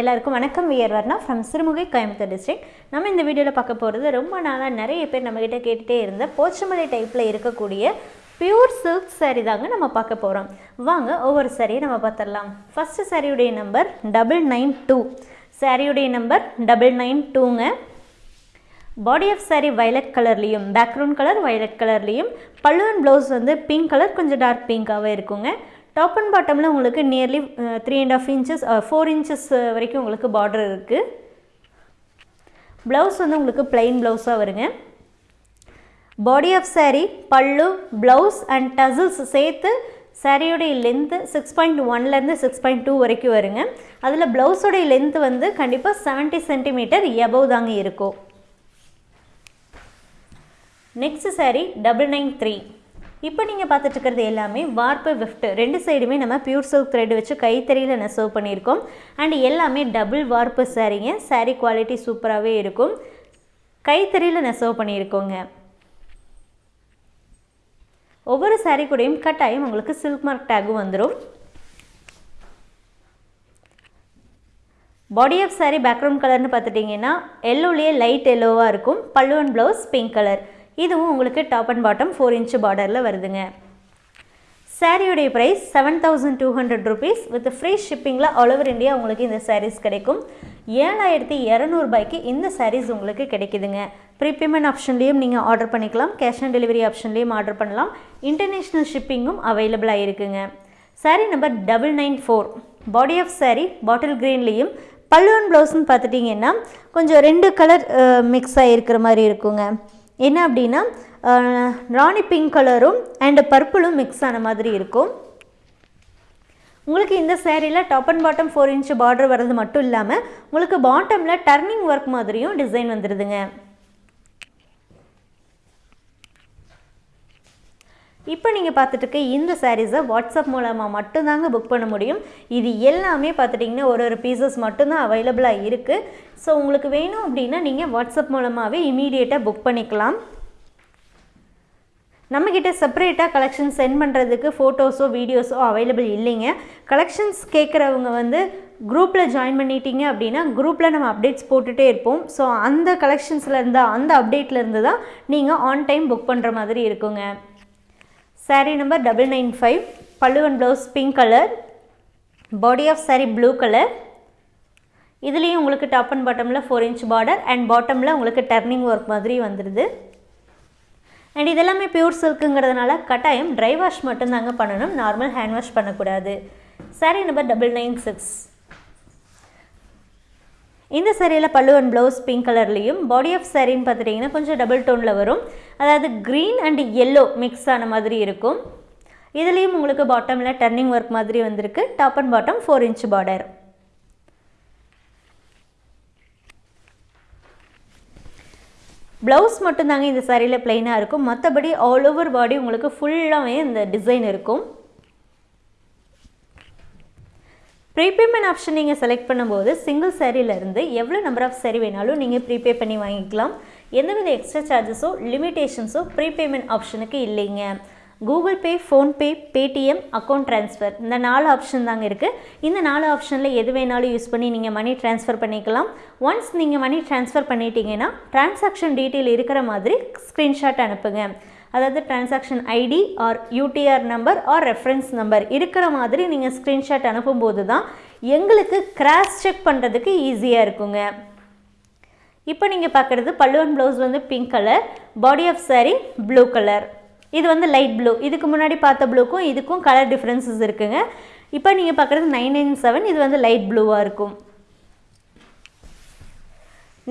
எல்லாருக்கும் வணக்கம். We are Varna from Sirumugai Coimbatore district நம்ம இந்த வீடியோவில் பார்க்க போகிறது ரொம்ப நாளாக நிறைய பேர் நம்மக்கிட்ட கேட்டுகிட்டே இருந்த போச்சமலை டைப்பில் இருக்கக்கூடிய பியூர் சில்க் சாரீ தாங்க நம்ம பார்க்க போகிறோம் வாங்க ஒவ்வொரு சாரியை நம்ம பார்த்துடலாம். ஃபஸ்ட்டு சாரியுடைய நம்பர் டபுள் நைன் டூ சாரியுடைய நம்பர் டபுள் நைன் டூங்க பாடி ஆஃப் சாரீ வயலட் கலர்லேயும் பேக்ரவுண்ட் கலர் வயலட் கலர்லேயும் பல்லுவன் ப்ளவுஸ் வந்து பிங்க் கலர் கொஞ்சம் டார்க் பிங்காகவே இருக்குங்க. டாப் அண்ட் பாட்டமில் உங்களுக்கு nearly three and half inches four inches வரைக்கும் உங்களுக்கு பார்டர் இருக்குது ப்ளவுஸ் வந்து உங்களுக்கு பிளைன் ப்ளவுஸாக வருங்க. பாடி ஆஃப் சாரீ பல்லு ப்ளவுஸ் அண்ட் டசில்ஸ் சேர்த்து சாரியோடைய லென்த்து சிக்ஸ் பாயிண்ட் ஒன்லேருந்து சிக்ஸ் பாயிண்ட் டூ வரைக்கும் வருங்க. அதில் ப்ளவுஸோடைய லென்த்து வந்து கண்டிப்பாக செவன்ட்டி சென்டிமீட்டர் எபவ் தாங்க இருக்கும். Next saree double nine three இப்போ நீங்கள் பார்த்துட்டு இருக்கிறது எல்லாமே வார்ப்பு விஃப்ட் ரெண்டு சைடுமே நம்ம பியூர் சில்க் த்ரெட் வச்சு கைத்தறியில் நெசவு பண்ணியிருக்கோம். அண்ட் எல்லாமே டபுள் வார்ப்பு சாரீங்க சாரீ குவாலிட்டி சூப்பராகவே இருக்கும். கைத்தறியில் நெசவு பண்ணியிருக்கோங்க. ஒவ்வொரு சாரீ கூடயும் கட்டாயம் உங்களுக்கு சில்க் மார்க் டேகும் வந்துடும் பாடி ஆஃப் சாரீ பேக்ரவுண்ட் கலர்னு பார்த்துட்டிங்கன்னா எல்லோலேயே லைட் எல்லோவாக இருக்கும். பல்லு அண்ட் ப்ளவுஸ் பிங்க் கலர் இதுவும் உங்களுக்கு top and bottom four inch பார்டரில் வருதுங்க. சாரியுடைய price seven thousand two hundred rupees with free ஷிப்பிங்கில் all over India உங்களுக்கு இந்த சாரீஸ் கிடைக்கும். ஏழாயிரத்தி இரநூறுபாய்க்கு இந்த சாரீஸ் உங்களுக்கு கிடைக்குதுங்க. ப்ரீபேமெண்ட் ஆப்ஷன்லேயும் நீங்கள் ஆர்டர் பண்ணிக்கலாம். கேஷ் ஆன் டெலிவரி ஆப்ஷன்லேயும் ஆர்டர் பண்ணலாம். இன்டர்நேஷ்னல் ஷிப்பிங்கும் அவைலபிளாக இருக்குங்க. Saree number double nine four body of saree bottle க்ரீன்லேயும் pallu and ப்ளவுஸ்னு பார்த்துட்டிங்கன்னா கொஞ்சம் ரெண்டு கலர் மிக்ஸ் ஆகிருக்கிற மாதிரி இருக்குங்க. என்ன அப்படின்னா ராணி பிங்க் கலரும் அண்டு பர்பிளும் மிக்ஸ் ஆன மாதிரி இருக்கும். உங்களுக்கு இந்த சேரீயில் top and bottom four inch border வர்றது மட்டும் இல்லாமல் உங்களுக்கு பாட்டமில் டர்னிங் ஒர்க் மாதிரியும் டிசைன் வந்துடுதுங்க இப்போ நீங்கள் பார்த்துட்டு இருக்க இந்த சாரீஸை வாட்ஸ்அப் மூலமாக மட்டும்தாங்க புக் பண்ண முடியும். இது எல்லாமே பார்த்துட்டிங்கன்னா ஒரு ஒரு பீசஸ் மட்டும்தான் அவைலபிளாக இருக்குது ஸோ உங்களுக்கு வேணும் அப்படின்னா நீங்கள் வாட்ஸ்அப் மூலமாகவே இமீடியட்டாக புக் பண்ணிக்கலாம். நம்மக்கிட்ட செப்பரேட்டாக கலெக்ஷன் சென்ட் பண்ணுறதுக்கு ஃபோட்டோஸோ வீடியோஸோ அவைலபிள் இல்லைங்க. கலெக்ஷன்ஸ் கேட்குறவங்க வந்து குரூப்பில் ஜாயின் பண்ணிட்டீங்க அப்படின்னா குரூப்பில் நம்ம அப்டேட்ஸ் போட்டுகிட்டே இருப்போம். ஸோ அந்த கலெக்ஷன்ஸில் இருந்தால் அந்த அப்டேட்டில் இருந்து தான் நீங்கள் ஆன் டைம் புக் பண்ணுற மாதிரி இருக்குங்க. Saree number double nine five pallu and blouse pink colour body of saree blue colour இதுலேயும் உங்களுக்கு டாப் அண்ட் பாட்டமில் ஃபோர் இன்ச் பார்டர் அண்ட் பாட்டமில் உங்களுக்கு டர்னிங் ஒர்க் மாதிரி வந்துடுது அண்ட் இதெல்லாமே பியூர் சில்க்குங்கிறதுனால கட்டாயம் ட்ரை வாஷ் மட்டும்தாங்க பண்ணணும். நார்மல் ஹேண்ட் வாஷ் பண்ணக்கூடாது. Saree number double nine six இந்த சாரியில் பல்லு அண்ட் ப்ளவுஸ் பிங்க் கலர்லேயும் பாடி ஆஃப் சேரீன்னு பார்த்துட்டிங்கன்னா கொஞ்சம் டபுள் டோனில் வரும். அதாவது க்ரீன் அண்ட் எல்லோ மிக்ஸ் ஆன மாதிரி இருக்கும். இதுலேயும் உங்களுக்கு பாட்டமில் டர்னிங் ஒர்க் மாதிரி வந்திருக்கு. Top and bottom four inch border blouse மட்டும்தாங்க இந்த சாரியில் ப்ளைனாக இருக்கும். மற்றபடி ஆல் ஓவர் பாடி உங்களுக்கு ஃபுல்லாகவே இந்த டிசைன் இருக்கும். ப்ரீபேமெண்ட் ஆப்ஷன் நீங்கள் செலக்ட் பண்ணும்போது சிங்கிள் சேரீலேருந்து எவ்வளோ நம்பர் ஆஃப் சேரீ வேணாலும் நீங்கள் ப்ரீபே பண்ணி வாங்கிக்கலாம். எந்தவித எக்ஸ்ட்ரா சார்ஜஸோ லிமிட்டேஷன்ஸோ ப்ரீபேமெண்ட் ஆப்ஷனுக்கு இல்லைங்க. Google Pay PhonePe Paytm account transfer இந்த நாலு ஆப்ஷன் தாங்க இருக்குது இந்த நாலு ஆப்ஷனில் எது வேணாலும் யூஸ் பண்ணி நீங்கள் மணி ட்ரான்ஸ்ஃபர் பண்ணிக்கலாம். ஒன்ஸ் நீங்கள் மணி ட்ரான்ஸ்ஃபர் பண்ணிட்டீங்கன்னா டிரான்சாக்ஷன் டீட்டெயில் இருக்கிற மாதிரி ஸ்க்ரீன்ஷாட் அனுப்புங்க. அதாவது transaction ID or UTR number or reference number இருக்கிற மாதிரி நீங்கள் ஸ்க்ரீன்ஷாட் அனுப்பும்போது தான் எங்களுக்கு கிராஸ் செக் பண்ணுறதுக்கு ஈஸியாக இருக்குங்க. இப்போ நீங்கள் பார்க்குறது பல்லுவன் ப்ளவுஸ் வந்து pink colour body of saree blue colour இது வந்து லைட் ப்ளூ இதுக்கு முன்னாடி பார்த்த ப்ளூக்கும் இதுக்கும் கலர் டிஃப்ரென்சஸ் இருக்குங்க. இப்போ நீங்கள் பார்க்குறது நைன் நைன் செவன் இது வந்து லைட் ப்ளூவாக இருக்கும்.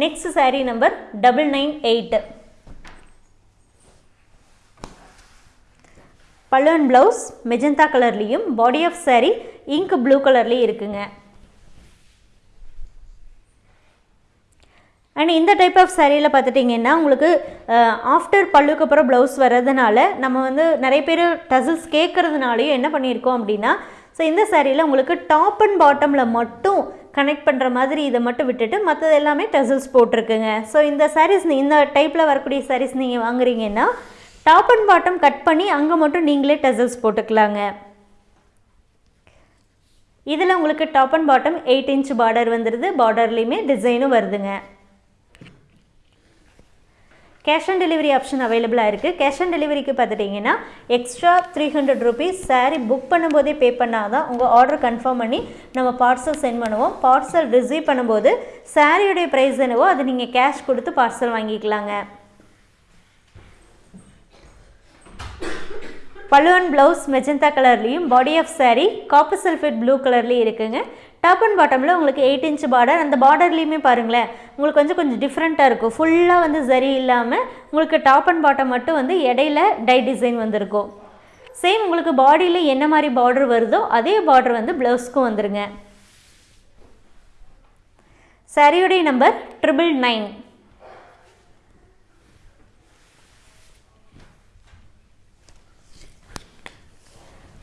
Next saree number double nine pallu pallu and blouse magenta கலர்லேயும் body of saree ink blue கலர்லேயும் இருக்குங்க. அண்ட் இந்த டைப் ஆஃப் சாரியில் பார்த்துட்டிங்கன்னா உங்களுக்கு ஆஃப்டர் பல்லுக்கு அப்புறம் ப்ளவுஸ் வர்றதுனால நம்ம வந்து நிறைய பேர் டசில்ஸ் கேட்குறதுனாலையும் என்ன பண்ணியிருக்கோம் அப்படின்னா ஸோ இந்த சாரியில் உங்களுக்கு டாப் அண்ட் பாட்டமில் மட்டும் கனெக்ட் பண்ணுற மாதிரி இதை மட்டும் விட்டுட்டு மற்றது எல்லாமே டசில்ஸ் போட்டிருக்குங்க. ஸோ இந்த சாரீஸ் இந்த டைப்பில் வரக்கூடிய சாரீஸ் நீங்கள் வாங்குறீங்கன்னா டாப் அண்ட் பாட்டம் கட் பண்ணி அங்கே மட்டும் நீங்களே டெசல்ஸ் போட்டுக்கலாங்க. இதில் உங்களுக்கு top and bottom eight inch border வந்துடுது பார்டர்லேயுமே டிசைனும் வருதுங்க. கேஷ் ஆன் டெலிவரி ஆப்ஷன் அவைலபிளாக இருக்குது கேஷ் ஆன் டெலிவரிக்கு பார்த்துட்டிங்கன்னா extra three hundred rupees saree book பண்ணும்போதே பே பண்ணால் தான் உங்கள் ஆர்டர் கன்ஃபார்ம் பண்ணி நம்ம பார்சல் சென்ட் பண்ணுவோம். பார்சல் ரிசீவ் பண்ணும்போது சாரியுடைய ப்ரைஸ் என்னவோ அது நீங்கள் கேஷ் கொடுத்து பார்சல் வாங்கிக்கலாங்க. பல்லுவன் ப்ளவுஸ் மெஜந்தா கலர்லேயும் body of saree copper sulphate blue கலர்லேயும் இருக்குங்க. டாப் அண்ட் பாட்டமில் உங்களுக்கு எயிட் இன்ச் பார்டர் அந்த பார்டர்லேயுமே பாருங்களேன். உங்களுக்கு கொஞ்சம் கொஞ்சம் டிஃப்ரெண்ட்டாக இருக்கும். ஃபுல்லாக வந்து சரி இல்லாமல் உங்களுக்கு டாப் அண்ட் பாட்டம் மட்டும் வந்து இடையில டை டிசைன் வந்திருக்கும். சேம் உங்களுக்கு பாடியில் என்ன மாதிரி பார்டர் வருதோ அதே பார்டர் வந்து ப்ளவுஸ்க்கும் வந்துருங்க. சாரியுடைய நம்பர் ட்ரிபிள் நைன்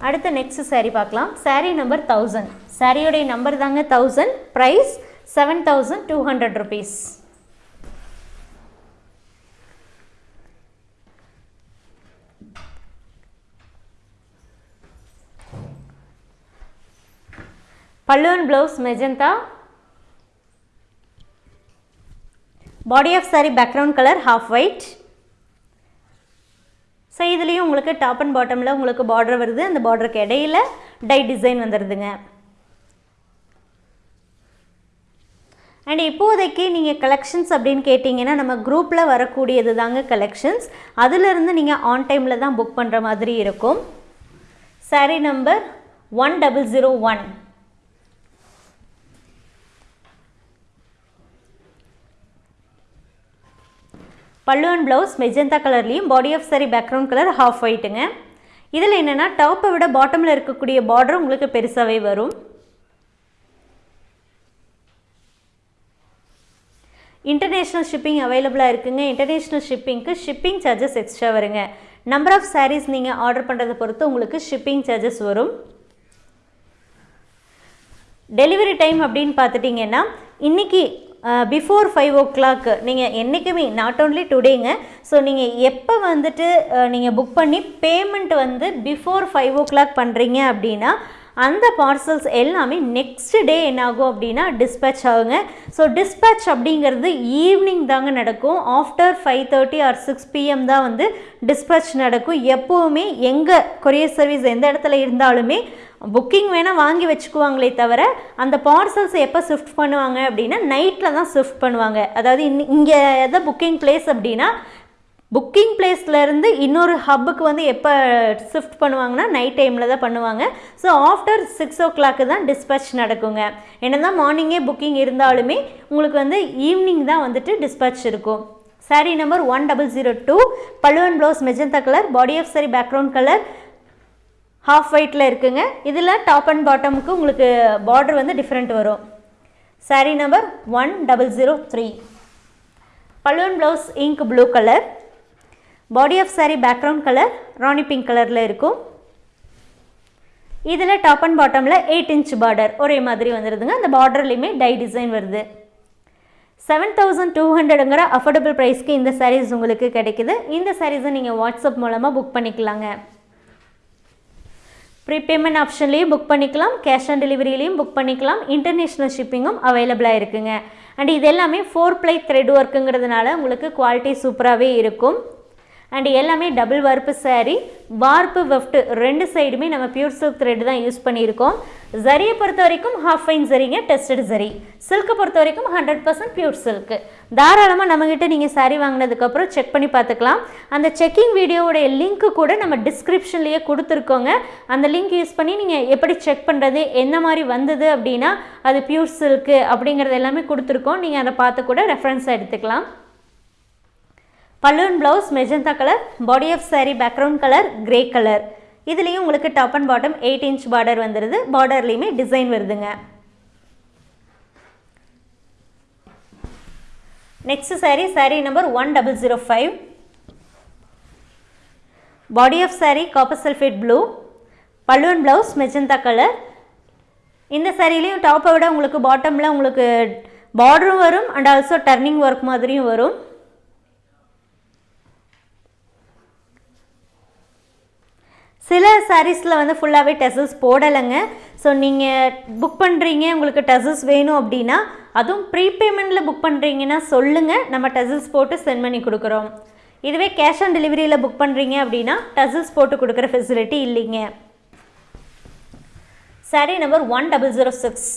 அடுத்த நெக்ஸ்ட் சாரீ பார்க்கலாம். சாரீ நம்பர் தௌசண்ட் சாரியோடைய நம்பர் தாங்க thousand price seven thousand two hundred rupees pallu and blouse magenta body of saree background colour half white இதுலேயும் உங்களுக்கு டாப் அண்ட் பாட்டமில் உங்களுக்கு பார்டர் வருது. அந்த பார்டருக்கு இடையில டை டிசைன் வந்துடுதுங்க அண்ட் இப்போதைக்கு நீங்கள் கலெக்ஷன்ஸ் அப்படின்னு கேட்டிங்கன்னா நம்ம குரூப்பில் வரக்கூடியது தாங்க கலெக்ஷன்ஸ் அதிலிருந்து நீங்கள் ஆன் டைமில் தான் புக் பண்ணுற மாதிரி இருக்கும். Saree number one double zero one pallu and blouse magenta கலர்லேயும் body of saree background colour half ஒயிட்டுங்க இதில் என்னென்னா டாப்பை விட பாட்டமில் இருக்கக்கூடிய பார்டர் உங்களுக்கு பெருசாகவே வரும். இன்டர்நேஷ்னல் ஷிப்பிங் அவைலபிளாக இருக்குங்க. இன்டர்நேஷ்னல் ஷிப்பிங்க்கு ஷிப்பிங் சார்ஜஸ் எக்ஸ்ட்ரா வருங்க. நம்பர் ஆஃப் சாரீஸ் நீங்கள் ஆர்டர் பண்ணுறதை பொறுத்து உங்களுக்கு ஷிப்பிங் சார்ஜஸ் வரும். டெலிவரி டைம் அப்படின்னு பார்த்துட்டிங்கன்னா இன்றைக்கி பிஃபோர் ஃபைவ் ஓ கிளாக் நீங்கள் என்றைக்குமே நாட் ஓன்லி டுடேங்க ஸோ நீங்கள் எப்போ வந்துட்டு நீங்கள் புக் பண்ணி பேமெண்ட் வந்து பிஃபோர் ஃபைவ் ஓ கிளாக் பண்ணுறீங்க அப்படின்னா அந்த பார்சல்ஸ் எல்லாமே நெக்ஸ்ட் டே என்னாகும் அப்படின்னா டிஸ்பேச் ஆகுங்க. ஸோ டிஸ்பேச் அப்படிங்கிறது ஈவினிங் தாங்க நடக்கும். After five thirty or six PM தான் வந்து டிஸ்பேச் நடக்கும். எப்போவுமே எங்கே கொரியர் சர்வீஸ் எந்த இடத்துல இருந்தாலுமே புக்கிங் வேணால் வாங்கி வச்சுக்குவாங்களே தவிர அந்த பார்சல்ஸ் எப்போ ஷிஃப்ட் பண்ணுவாங்க அப்படின்னா நைட்டில் தான் ஷிஃப்ட் பண்ணுவாங்க. அதாவது இன் இங்கே எதை புக்கிங் பிளேஸ் அப்படின்னா புக்கிங் பிளேஸ்லேருந்து இன்னொரு ஹப்புக்கு வந்து எப்போ ஷிஃப்ட் பண்ணுவாங்கன்னா நைட் டைமில் தான் பண்ணுவாங்க. So after six o'clock தான் டிஸ்பேச் நடக்குங்க. என்ன தான் மார்னிங்கே புக்கிங் இருந்தாலுமே உங்களுக்கு வந்து ஈவினிங் தான் வந்துட்டு டிஸ்பேச் இருக்கும். Sari number one double zero two பழுவன் blouse magenta colour body of sari background colour half ஒயிட்டில் இருக்குங்க. இதில் டாப் அண்ட் பாட்டமுக்கு உங்களுக்கு பார்டர் வந்து டிஃப்ரெண்ட் வரும். Sari number one double zero three பழுவன் blouse ink blue colour body of sari background colour rani pink கலரில் இருக்கும். இதில் top and பாட்டமில் எயிட் இன்ச் பார்டர் ஒரே மாதிரி வந்துடுதுங்க அந்த பார்டர்லேயுமே டை டிசைன் வருது. செவன் தௌசண்ட் டூ ஹண்ட்ரடுங்கிற அஃபோர்டபுள் ப்ரைஸ்க்கு இந்த சாரீஸ் உங்களுக்கு கிடைக்குது. இந்த சாரீஸை நீங்கள் வாட்ஸ்அப் மூலமாக புக் பண்ணிக்கலாங்க. ப்ரீபேமெண்ட் ஆப்ஷன்லேயும் புக் பண்ணிக்கலாம். கேஷ் ஆன் டெலிவரியிலையும் புக் பண்ணிக்கலாம். இன்டர்நேஷ்னல் ஷிப்பிங்கும் அவைலபிளாக இருக்குங்க. அண்ட் இது எல்லாமே ஃபோர் ப்ளை த்ரெட் ஒர்க்குங்கிறதுனால உங்களுக்கு குவாலிட்டி சூப்பராகவே இருக்கும். அண்ட் எல்லாமே டபுள் வார்ப்பு சாரீ வார்ப்பு வெஃப்ட்டு ரெண்டு சைடுமே நம்ம பியூர் சில்க் த்ரெட் தான் யூஸ் பண்ணியிருக்கோம். ஜரியை பொறுத்த வரைக்கும் ஹாஃப் ஃபைன் ஜரிங்க டெஸ்டட் ஜரி சில்க்கை பொறுத்த வரைக்கும் ஹண்ட்ரட் பர்சன்ட் பியூர் சில்க்கு தாராளமாக நம்மக்கிட்ட நீங்கள் சாரீ வாங்கினதுக்கப்புறம் செக் பண்ணி பார்த்துக்கலாம். அந்த செக்கிங் வீடியோவுடைய லிங்க்கு கூட நம்ம டிஸ்கிரிப்ஷன்லேயே கொடுத்துருக்கோங்க. அந்த லிங்க் யூஸ் பண்ணி நீங்கள் எப்படி செக் பண்ணுறது என்ன மாதிரி வந்தது அப்படின்னா அது பியூர் சில்க்கு அப்படிங்கிறது எல்லாமே கொடுத்துருக்கோம். நீங்கள் அதை பார்த்து கூட ரெஃபரன்ஸாக எடுத்துக்கலாம். Balloon blouse magenta colour body of sari background colour grey colour இதுலேயும் உங்களுக்கு top and bottom eight inch border வந்துடுது பார்டர்லேயுமே டிசைன் வருதுங்க. Next sari sari number one double zero five body of sari copper sulphate blue பல்லுவன் blouse magenta colour இந்த சாரீலையும் டாப்பை விட உங்களுக்கு பாட்டமில் உங்களுக்கு பார்டரும் வரும் அண்ட் ஆல்சோ டர்னிங் ஒர்க் மாதிரியும் வரும். சில சாரீஸில் வந்து ஃபுல்லாகவே டெசல்ஸ் போடலைங்க. ஸோ நீங்கள் புக் பண்ணுறீங்க உங்களுக்கு டெசல்ஸ் வேணும் அப்படின்னா அதுவும் ப்ரீபேமெண்ட்டில் புக் பண்ணுறீங்கன்னா சொல்லுங்கள் நம்ம டெசல்ஸ் போட்டு சென்ட் பண்ணி கொடுக்குறோம். இதுவே கேஷ் ஆன் டெலிவரியில் புக் பண்ணுறீங்க அப்படின்னா டெசல்ஸ் போட்டு கொடுக்குற ஃபெசிலிட்டி இல்லைங்க. Sari number one double zero six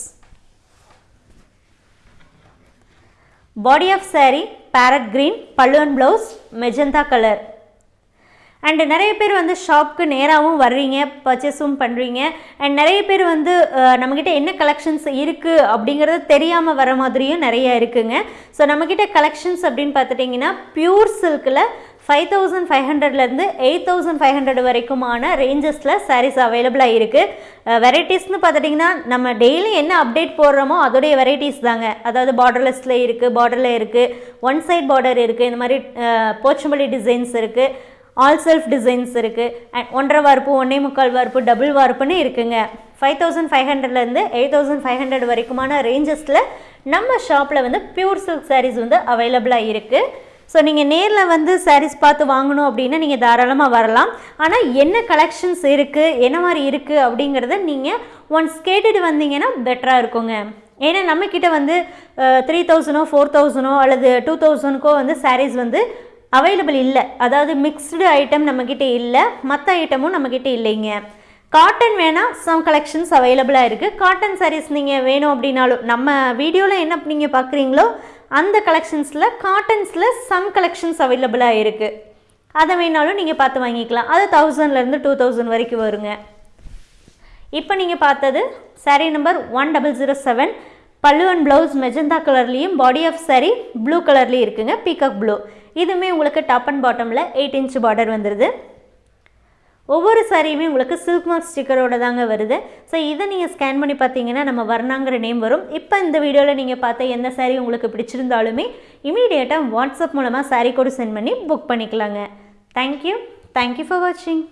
body of saree parrot green பல்லுவன் ப்ளவுஸ் மெஜந்தா கலர் அண்டு நிறைய பேர் வந்து ஷாப்க்கு நேராகவும் வர்றீங்க பர்ச்சேஸும் பண்ணுறீங்க அண்ட் நிறைய பேர் வந்து நம்மக்கிட்ட என்ன கலெக்ஷன்ஸ் இருக்குது அப்படிங்கிறது தெரியாமல் வர மாதிரியும் நிறைய இருக்குங்க. ஸோ நம்மக்கிட்ட கலெக்ஷன்ஸ் அப்படின்னு பார்த்துட்டிங்கன்னா பியூர் சில்கில் ஃபைவ் தௌசண்ட் ஃபைவ் ஹண்ட்ரட்லேருந்து எயிட் தௌசண்ட் ஃபைவ் ஹண்ட்ரட் வரைக்குமான ரேஞ்சஸில் சாரீஸ் அவைலபிளாக இருக்குது வெரைட்டிஸ்னு பார்த்துட்டிங்கன்னா நம்ம டெய்லி என்ன அப்டேட் போடுறோமோ அதோடைய வெரைட்டிஸ் தாங்க. அதாவது பார்டர்லெஸில் இருக்குது பார்டரில் இருக்குது ஒன் சைட் பார்டர் இருக்குது இந்த மாதிரி போச்சம்பள்ளி டிசைன்ஸ் இருக்குது ஆல் செல்ஃப் டிசைன்ஸ் இருக்குது அண்ட் ஒன்றரை வார்ப்பு ஒன்றே முக்கால் வார்ப்பு டபுள் வார்ப்புன்னு இருக்குங்க. ஃபைவ் தௌசண்ட் ஃபைவ் ஹண்ட்ரட்லேருந்து எயிட் தௌசண்ட் ஃபைவ் ஹண்ட்ரட் வரைக்குமான ரேஞ்சஸில் நம்ம ஷாப்பில் வந்து பியூர் சில்க் சாரீஸ் வந்து அவைலபிளாக இருக்குது ஸோ நீங்கள் நேரில் வந்து சாரீஸ் பார்த்து வாங்கணும் அப்படின்னா நீங்கள் தாராளமாக வரலாம். ஆனால் என்ன கலெக்ஷன்ஸ் இருக்குது என்ன மாதிரி இருக்குது அப்படிங்கிறத நீங்கள் ஒன்ஸ் கேட்டுட்டு வந்தீங்கன்னா பெட்டராக இருக்குங்க. ஏன்னா நம்மக்கிட்ட வந்து த்ரீ தௌசண்டோ ஃபோர் தௌசண்டோ அல்லது டூ தௌசண்ட்க்கோ வந்து சாரீஸ் வந்து அவைலபிள் இல்லை. அதாவது மிக்ஸ்டு ஐட்டம் நம்மக்கிட்ட இல்லை. மற்ற ஐட்டமும் நம்மக்கிட்ட இல்லைங்க. காட்டன் வேணால் சம் கலெக்ஷன்ஸ் அவைலபிளாக இருக்குது காட்டன் சாரீஸ் நீங்கள் வேணும் அப்படின்னாலும் நம்ம வீடியோவில் என்ன நீங்கள் பார்க்குறீங்களோ அந்த கலெக்ஷன்ஸில் காட்டன்ஸில் சம் கலெக்ஷன்ஸ் அவைலபிளாக இருக்குது அதை வேணாலும் நீங்கள் பார்த்து வாங்கிக்கலாம். அது தௌசண்ட்லேருந்து டூ தௌசண்ட் வரைக்கும் வருங்க. இப்போ நீங்கள் பார்த்தது sari number one double zero seven pallu and blouse magenta கலர்லேயும் பாடி ஆஃப் சாரீ ப்ளூ கலர்லேயும் இருக்குங்க. பீகாக் ப்ளூ இதுவுமே உங்களுக்கு டாப் அண்ட் பாட்டமில் எயிட் இன்ச் பார்டர் வந்துடுது ஒவ்வொரு சாரியுமே உங்களுக்கு சில்க் மார்க் ஸ்டிக்கரோட தாங்க வருது. ஸோ இதை நீங்கள் ஸ்கேன் பண்ணி பார்த்தீங்கன்னா நம்ம வர்ணாங்கிற நேம் வரும். இப்போ இந்த வீடியோவில் நீங்கள் பார்த்த எந்த saree உங்களுக்கு பிடிச்சிருந்தாலுமே இமீடியட்டாக வாட்ஸ்அப் மூலமாக saree கோடு சென்ட் பண்ணி புக் பண்ணிக்கலாங்க. Thank you thank you for வாட்சிங்